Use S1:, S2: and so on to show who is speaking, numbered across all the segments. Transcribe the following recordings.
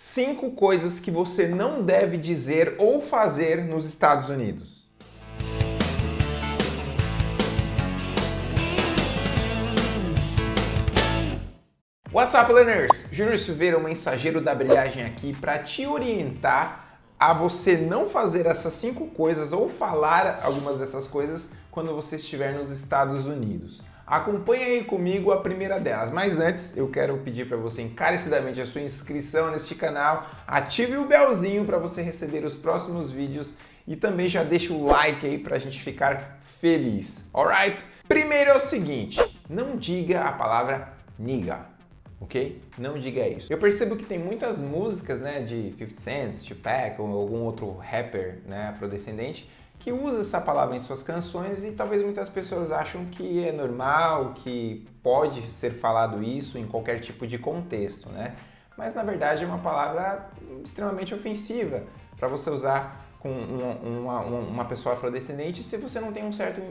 S1: Cinco coisas que você não deve dizer ou fazer nos Estados Unidos. What's up, learners? Júnior Silveira, o mensageiro da brilhagem aqui para te orientar a você não fazer essas cinco coisas ou falar algumas dessas coisas quando você estiver nos Estados Unidos. Acompanhe aí comigo a primeira delas, mas antes eu quero pedir para você encarecidamente a sua inscrição neste canal, ative o belzinho para você receber os próximos vídeos e também já deixa o like aí para a gente ficar feliz, alright? Primeiro é o seguinte, não diga a palavra nigga, ok? Não diga isso. Eu percebo que tem muitas músicas né, de 50 Cent, Tupac ou algum outro rapper né, afrodescendente que usa essa palavra em suas canções e talvez muitas pessoas acham que é normal, que pode ser falado isso em qualquer tipo de contexto, né? Mas na verdade é uma palavra extremamente ofensiva para você usar com uma, uma, uma, pessoa afrodescendente se você não tem um certo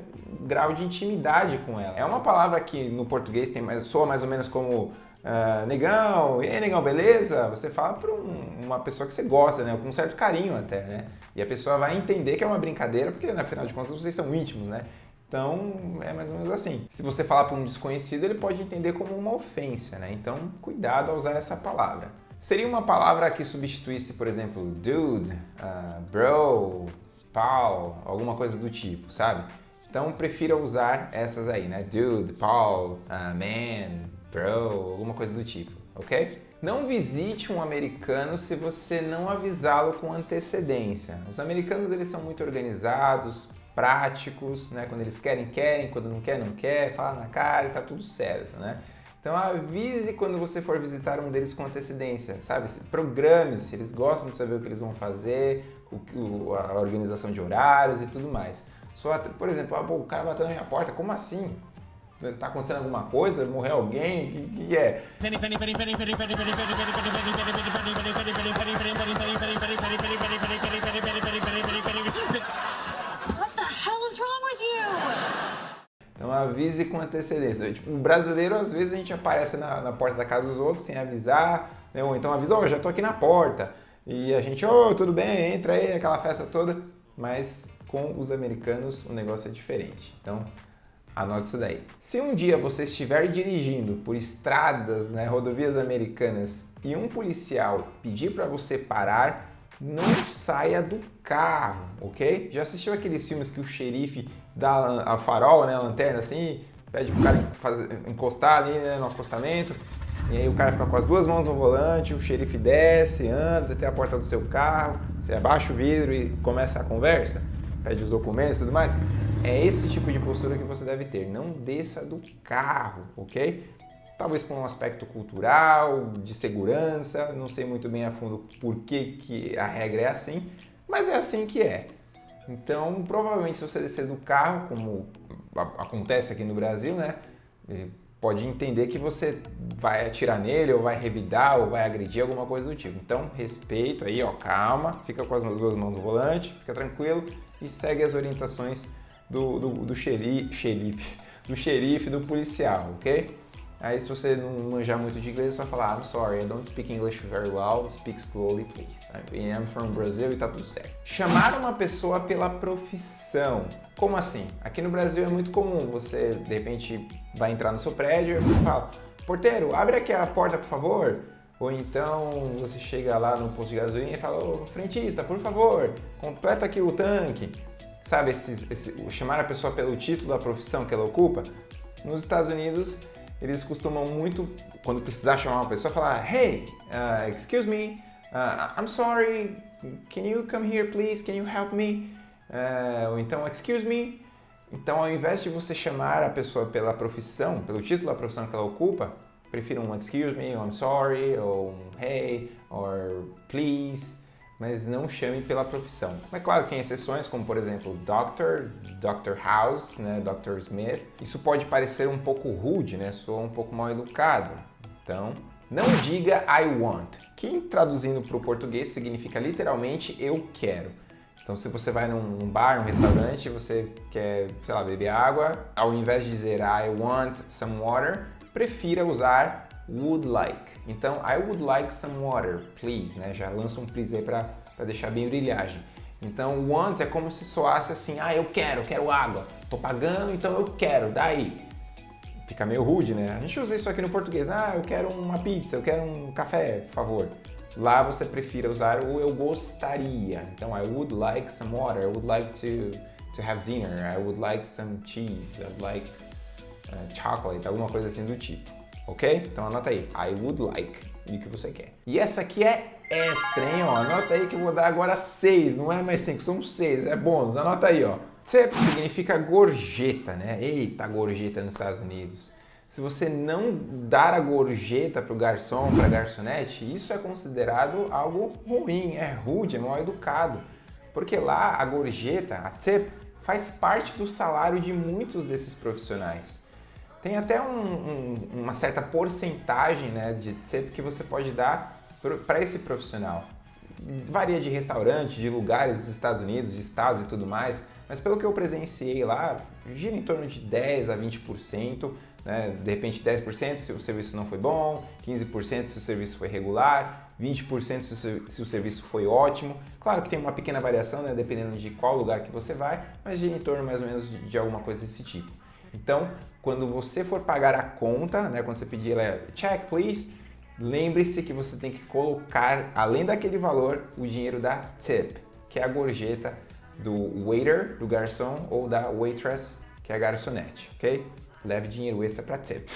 S1: grau de intimidade com ela. É uma palavra que no português tem mais, soa mais ou menos como uh, negão, e aí negão, beleza? Você fala para um, uma pessoa que você gosta, né? Com um certo carinho até, né? E a pessoa vai entender que é uma brincadeira, porque afinal de contas vocês são íntimos, né? Então, é mais ou menos assim. Se você falar para um desconhecido, ele pode entender como uma ofensa, né? Então, cuidado ao usar essa palavra. Seria uma palavra que substituísse, por exemplo, dude, uh, bro, pal, alguma coisa do tipo, sabe? Então, prefira usar essas aí, né? Dude, pal, uh, man, bro, alguma coisa do tipo, ok? Não visite um americano se você não avisá-lo com antecedência. Os americanos eles são muito organizados, práticos, né? Quando eles querem, querem, quando não quer, não quer, fala na cara e tá tudo certo, né? Então avise quando você for visitar um deles com antecedência, sabe? Programe-se, eles gostam de saber o que eles vão fazer, o, a organização de horários e tudo mais. Só, por exemplo, ah, o cara bateu na minha porta, como assim? Tá acontecendo alguma coisa? Morreu alguém? O que, que é? Então avise com antecedência. Tipo, o brasileiro, às vezes, a gente aparece na, na porta da casa dos outros sem avisar, né? ou então avisa, oh, já tô aqui na porta. E a gente, oh, tudo bem, entra aí, aquela festa toda. Mas com os americanos o negócio é diferente. Então Anote isso daí. Se um dia você estiver dirigindo por estradas, né, rodovias americanas e um policial pedir para você parar, não saia do carro, ok? Já assistiu aqueles filmes que o xerife dá a farol, né, a lanterna assim, pede pro cara fazer, encostar ali né, no acostamento, e aí o cara fica com as duas mãos no volante, o xerife desce, anda até a porta do seu carro, você abaixa o vidro e começa a conversa? Pede os documentos e tudo mais. É esse tipo de postura que você deve ter. Não desça do carro, ok? Talvez por um aspecto cultural, de segurança, não sei muito bem a fundo por que, que a regra é assim, mas é assim que é. Então, provavelmente, se você descer do carro, como acontece aqui no Brasil, né? Pode entender que você vai atirar nele, ou vai revidar, ou vai agredir, alguma coisa do tipo. Então, respeito aí, ó, calma, fica com as duas mãos no volante, fica tranquilo e segue as orientações do, do, do xerife, xerife, do xerife, do policial, ok? Aí se você não manjar muito de inglês, é só falar I'm sorry, I don't speak English very well, speak slowly please. I'm from Brazil e tá tudo certo. Chamar uma pessoa pela profissão. Como assim? Aqui no Brasil é muito comum, você de repente vai entrar no seu prédio e você fala Porteiro, abre aqui a porta por favor. Ou então você chega lá no posto de gasolina e fala, ô frentista, por favor, completa aqui o tanque. Sabe, esse, esse, chamar a pessoa pelo título da profissão que ela ocupa? Nos Estados Unidos, eles costumam muito, quando precisar chamar uma pessoa, falar Hey, uh, excuse me, uh, I'm sorry, can you come here please, can you help me? Uh, ou então, excuse me. Então, ao invés de você chamar a pessoa pela profissão, pelo título da profissão que ela ocupa, prefiro um excuse me, ou I'm sorry, ou um hey, or please, mas não chame pela profissão. É claro que tem exceções, como por exemplo Doctor, Dr. House, né, Dr. Smith. Isso pode parecer um pouco rude, né, soa um pouco mal educado. Então, não diga I want, que traduzindo para o português significa literalmente eu quero. Então, se você vai num bar, num restaurante, você quer, sei lá, beber água, ao invés de dizer I want some water, prefira usar would like. Então, I would like some water, please, né? Já lança um please aí para deixar bem brilhagem. Então, want é como se soasse assim, ah, eu quero, quero água. Tô pagando, então eu quero, daí. Fica meio rude, né? A gente usa isso aqui no português. Ah, eu quero uma pizza, eu quero um café, por favor. Lá você prefira usar o eu gostaria. Então, I would like some water, I would like to, to have dinner, I would like some cheese, I'd like uh, chocolate, alguma coisa assim do tipo. Ok? Então anota aí, I would like, e o que você quer. E essa aqui é extra, hein? Ó, anota aí que eu vou dar agora 6, não é mais 5, são 6, é bônus. Anota aí, ó. Tip significa gorjeta, né? Eita, gorjeta nos Estados Unidos. Se você não dar a gorjeta para o garçom, para a garçonete, isso é considerado algo ruim, é rude, é mal educado. Porque lá a gorjeta, a tip, faz parte do salário de muitos desses profissionais. Tem até um, um, uma certa porcentagem né, de tip que você pode dar para esse profissional. Varia de restaurante, de lugares dos Estados Unidos, de estados e tudo mais, mas pelo que eu presenciei lá, gira em torno de 10 a 20%, né? de repente 10% se o serviço não foi bom, 15% se o serviço foi regular, 20% se o serviço foi ótimo. Claro que tem uma pequena variação, né? dependendo de qual lugar que você vai, mas gira em torno mais ou menos de alguma coisa desse tipo. Então, quando você for pagar a conta, né, quando você pedir ela, check please, lembre-se que você tem que colocar, além daquele valor, o dinheiro da tip, que é a gorjeta do waiter, do garçom, ou da waitress, que é a garçonete, ok? Leve dinheiro extra para tip.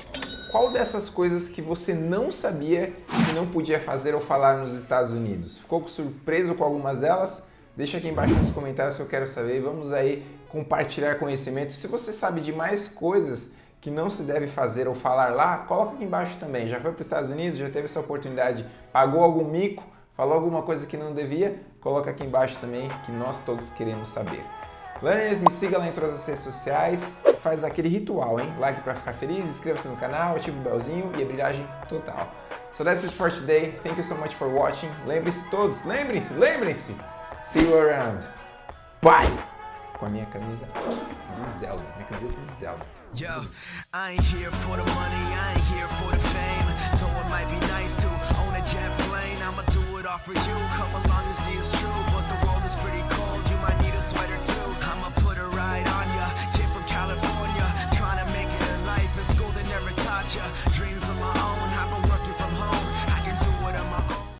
S1: Qual dessas coisas que você não sabia que não podia fazer ou falar nos Estados Unidos? Ficou surpreso com algumas delas? Deixa aqui embaixo nos comentários que eu quero saber. Vamos aí compartilhar conhecimento. Se você sabe de mais coisas que não se deve fazer ou falar lá, coloca aqui embaixo também. Já foi para os Estados Unidos, já teve essa oportunidade, pagou algum mico, falou alguma coisa que não devia? Coloca aqui embaixo também que nós todos queremos saber. Learners, me siga lá em todas as redes sociais, faz aquele ritual, hein? Like para ficar feliz, inscreva-se no canal, ative o belzinho e a brilhagem total. So that's it for today. Thank you so much for watching. Lembre-se todos, lembrem-se, lembrem-se. See you around. Bye! Com a minha camisa do Zelda, minha camiseta do Zelda. Yo, I ain't here for the money, I ain't here for the fame. Though it might be nice to own a jet plane, I'ma do it all for you. Come along and see true.